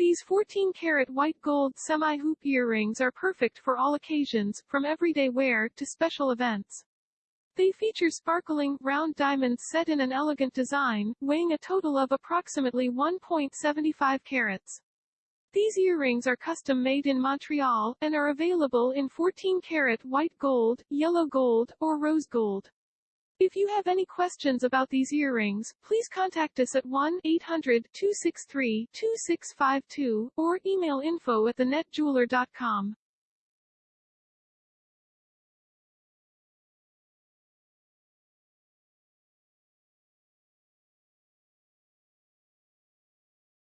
These 14-karat white gold semi-hoop earrings are perfect for all occasions, from everyday wear to special events. They feature sparkling, round diamonds set in an elegant design, weighing a total of approximately 1.75 carats. These earrings are custom-made in Montreal, and are available in 14-karat white gold, yellow gold, or rose gold. If you have any questions about these earrings, please contact us at 1-800-263-2652, or email info at thenetjeweler.com.